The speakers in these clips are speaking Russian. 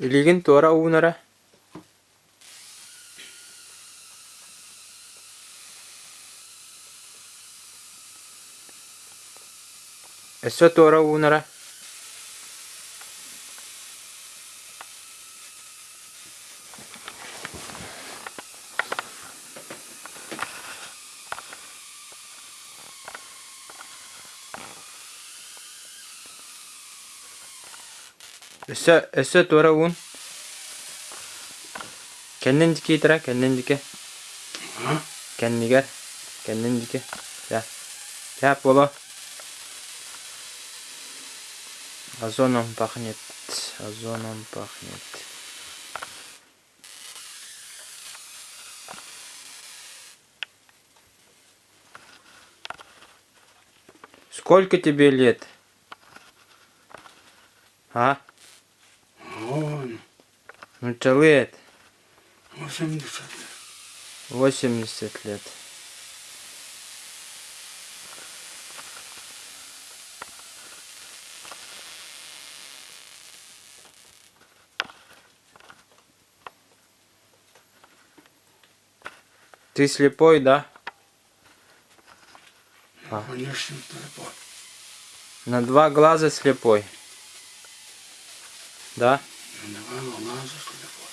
lyginti ورا unere Eso tora unere Эссе эссе тора уун. Кеннен дике итара, кеннен дике. А? Кеннигер. Кеннен дике. Я. Я боло. Озоном пахнет. Озоном пахнет. Сколько тебе лет? А? Он Ну, лет? 80 лет. 80 лет. Ты слепой, да? А. Конечно, слепой. На два глаза слепой. Да? Два глаза слепой.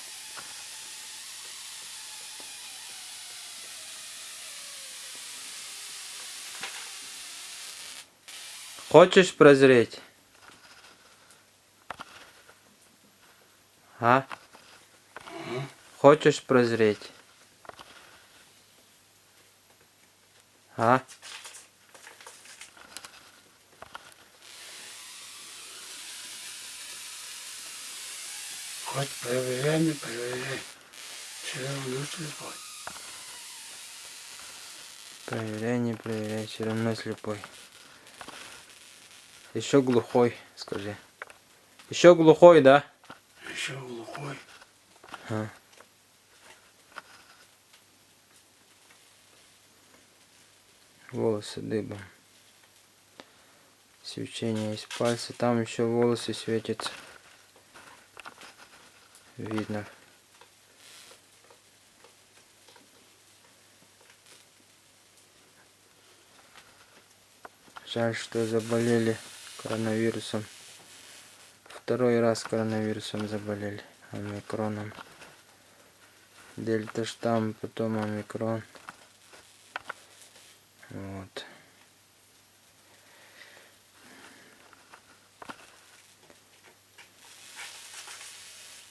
Хочешь прозреть? А? Хочешь прозреть? А? Хоть проверяй, не проверяй. Все равно слепой. Проверяй, не проверяй, все равно слепой. Еще глухой, скажи. Еще глухой, да? Еще глухой. А. Волосы дыбом. Свечение из пальца. Там еще волосы светятся. Видно. Жаль, что заболели коронавирусом. Второй раз коронавирусом заболели. Омикроном. Дельта штамм, потом омикрон. Вот.